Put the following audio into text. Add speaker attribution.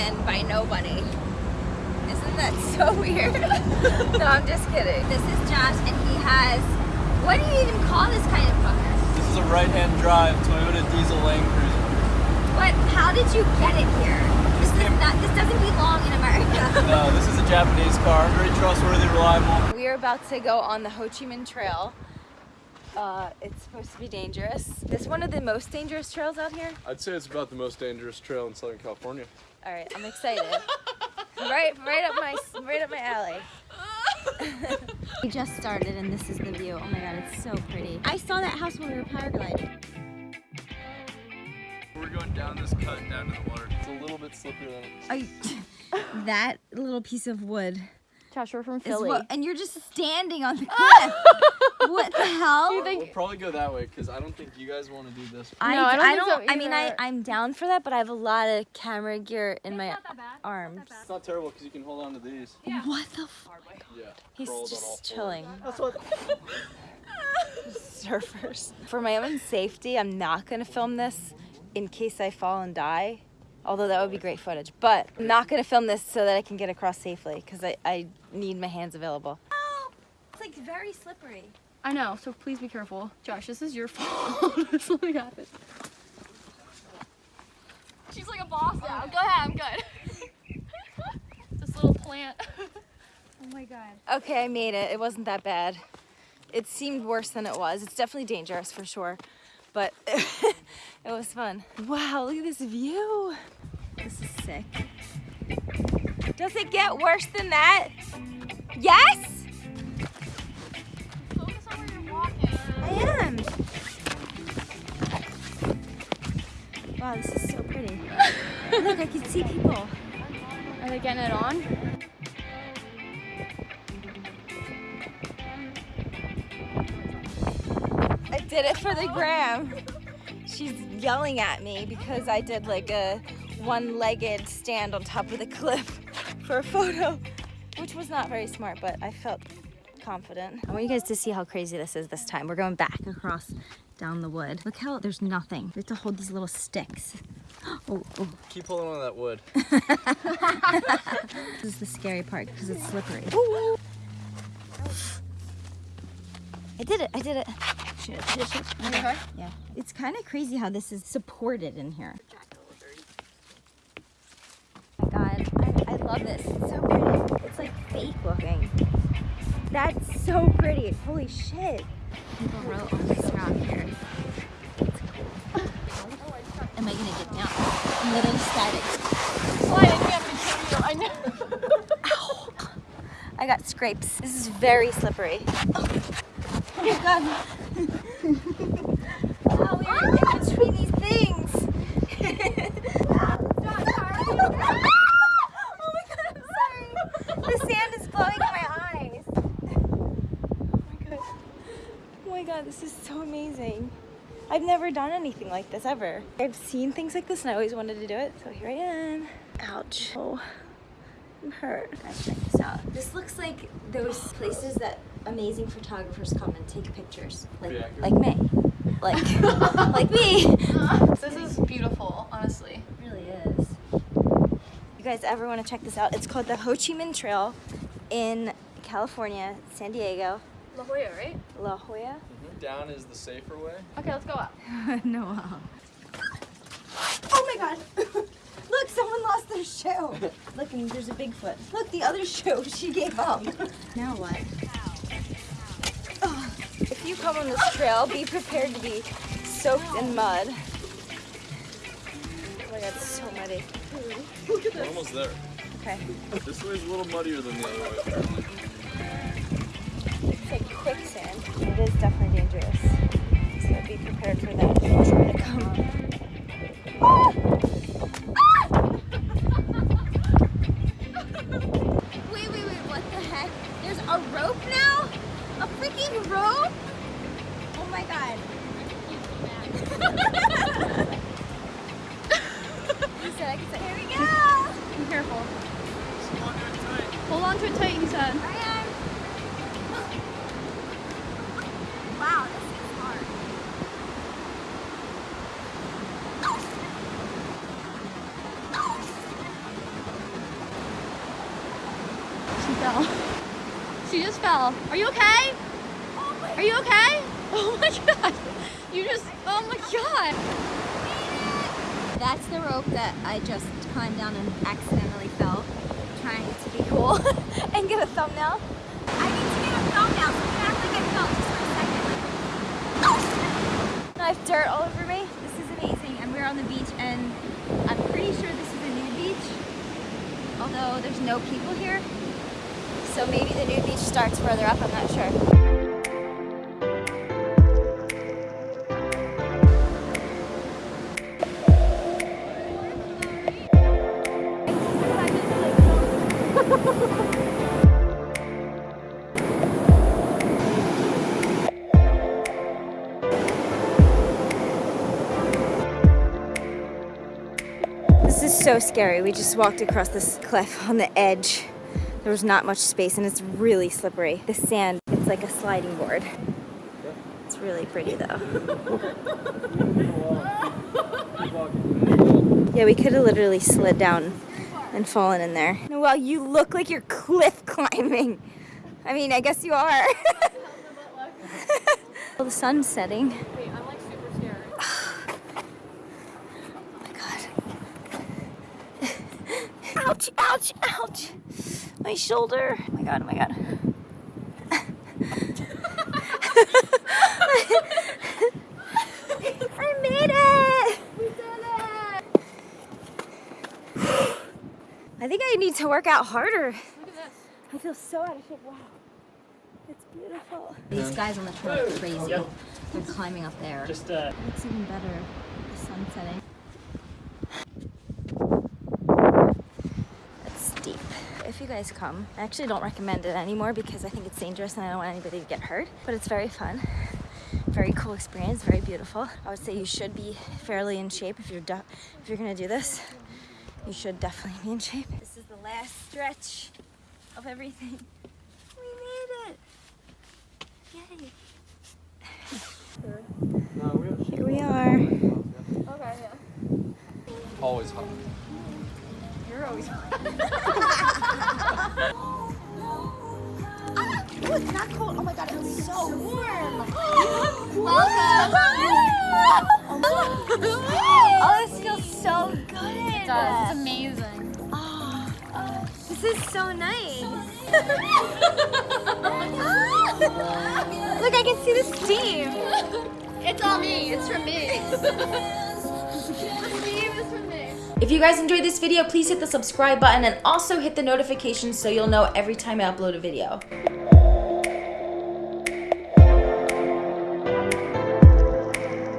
Speaker 1: given by nobody. Isn't that so weird? no, I'm just kidding. This is Josh, and he has, what do you even call this kind of car?
Speaker 2: This is a right-hand drive Toyota diesel Land Cruiser.
Speaker 1: What, how did you get it here? This, is not, this doesn't belong in America.
Speaker 2: No, this is a Japanese car, very trustworthy, reliable.
Speaker 1: We are about to go on the Ho Chi Minh Trail. Uh, it's supposed to be dangerous. This one of the most dangerous trails out here?
Speaker 3: I'd say it's about the most dangerous trail in Southern California.
Speaker 1: All right, I'm excited. right, right up my, right up my alley. we just started and this is the view. Oh my god, it's so pretty. I saw that house when we were paragliding.
Speaker 2: We're going down this cut down to the water. It's a little bit slippery than it.
Speaker 1: I, that little piece of wood
Speaker 4: Josh, we're from Philly.
Speaker 1: what, and you're just standing on the cliff. What the hell?
Speaker 4: You
Speaker 2: We'll probably go that way because I don't think you guys want to do this.
Speaker 1: I,
Speaker 4: No, I don't
Speaker 1: I don't,
Speaker 4: so
Speaker 1: I mean, I I'm down for that, but I have a lot of camera gear in my arms.
Speaker 2: It's not terrible because you can hold on to these.
Speaker 1: What the f-
Speaker 2: Yeah.
Speaker 1: He's
Speaker 2: crawled all
Speaker 1: just chilling.
Speaker 2: That's what.
Speaker 1: Surfers. For my own safety, I'm not gonna film this in case I fall and die. Although that would be great footage. But I'm not gonna film this so that I can get across safely because I, I need my hands available. Oh, it's like very slippery.
Speaker 4: I know, so please be careful. Josh, this is your fault. if something happens. She's like a boss now. Go ahead, I'm good. this little plant. oh my god.
Speaker 1: Okay, I made it. It wasn't that bad. It seemed worse than it was. It's definitely dangerous for sure, but it was fun. Wow, look at this view. This is sick. Does it get worse than that? Yes, I am. Wow, this is so pretty. look, I can see people.
Speaker 4: Are they getting it on?
Speaker 1: I did it for the gram. She's yelling at me because I did like a one-legged stand on top of the cliff for a photo, which was not very smart, but I felt confident. I want you guys to see how crazy this is this time. We're going back across down the wood. Look how there's nothing. We have to hold these little sticks. Oh, oh.
Speaker 2: Keep holding on to that wood.
Speaker 1: This is the scary part because it's slippery. I did it, I did it. Shoot, shoot, shoot.
Speaker 4: Okay.
Speaker 1: Yeah. It's kind of crazy how this is supported in here. Oh my god, I, I love this. It's so pretty. It's like fake looking. That's so pretty. Holy shit. People wrote on this rock here. Am I gonna get down? I'm literally static.
Speaker 4: Slide, I can't kill you. I know.
Speaker 1: Ow. I got scrapes. This is very slippery. Oh, oh my god. wow, we are in between these things. oh my god, I'm sorry. The sand is blowing in my eyes. Oh my god. Oh my god, this is so amazing. I've never done anything like this ever. I've seen things like this and I always wanted to do it, so here I am. Ouch. Oh. I'm hurt. Guys, check this out. This looks like those places that amazing photographers come and take pictures. Like,
Speaker 2: Pretty accurate.
Speaker 1: like me. Like, like me.
Speaker 4: This is beautiful, honestly.
Speaker 1: It really is. You guys ever want to check this out? It's called the Ho Chi Minh Trail in California, San Diego,
Speaker 4: La Jolla, right?
Speaker 1: La Jolla.
Speaker 2: Down is the safer way.
Speaker 4: Okay, let's go up.
Speaker 1: no. Uh. Oh my god. Look, someone lost their shoe. Look, and there's a Bigfoot. Look, the other shoe she gave up. now what? Ugh. If you come on this trail, be prepared to be soaked in mud. Oh my god, it's so muddy.
Speaker 2: look We're almost there.
Speaker 1: Okay.
Speaker 2: This way's a little muddier than the other way.
Speaker 1: Quicksand. It is definitely dangerous. So be prepared for that. Try to come. Ah! Wait, wait, wait, what the heck? There's a rope now? A freaking rope? Oh my god. he said I could say, here we go!
Speaker 4: Be careful. Hold on to it tight, he said.
Speaker 1: I am. Wow, this is hard.
Speaker 4: Fell. She just fell. Are you okay? Are you okay? Oh my god. You just, oh my god.
Speaker 1: That's the rope that I just climbed down and accidentally fell, trying to be cool and get a thumbnail. I need to get a thumbnail, I just for a second. I have dirt all over me. This is amazing, and we're on the beach, and I'm pretty sure this is a nude beach, although there's no people here. So maybe the new beach starts further up, I'm not sure. This is so scary. We just walked across this cliff on the edge. There was not much space and it's really slippery. The sand, it's like a sliding board. It's really pretty though. Yeah, we could have literally slid down and fallen in there. Well, you look like you're cliff climbing. I mean, I guess you are. well, the sun's setting.
Speaker 4: Wait, I'm like super scared.
Speaker 1: Oh my god. ouch, ouch, ouch. My shoulder. Oh my god, oh my god. I made it!
Speaker 4: We did it!
Speaker 1: I think I need to work out harder.
Speaker 4: Look at this.
Speaker 1: I feel so out of shape. Wow. It's beautiful.
Speaker 5: These guys on the trail are crazy. They're climbing up there.
Speaker 6: Just uh,
Speaker 1: looks even better. The sun setting. It's steep. If you guys come, I actually don't recommend it anymore because I think it's dangerous and I don't want anybody to get hurt. But it's very fun. Very cool experience, very beautiful. I would say you should be fairly in shape if you're if you're gonna do this. You should definitely be in shape. This is the last stretch of everything. We made it! Yay! Here we are.
Speaker 4: Okay, yeah.
Speaker 3: Always hot.
Speaker 4: You're always
Speaker 1: Oh, so warm.
Speaker 4: Welcome.
Speaker 1: oh, this feels so good.
Speaker 4: It does. It's amazing.
Speaker 1: This is so nice. Look, I can see the steam.
Speaker 4: It's all me. It's from me. the steam is from me.
Speaker 5: If you guys enjoyed this video, please hit the subscribe button and also hit the notifications so you'll know every time I upload a video.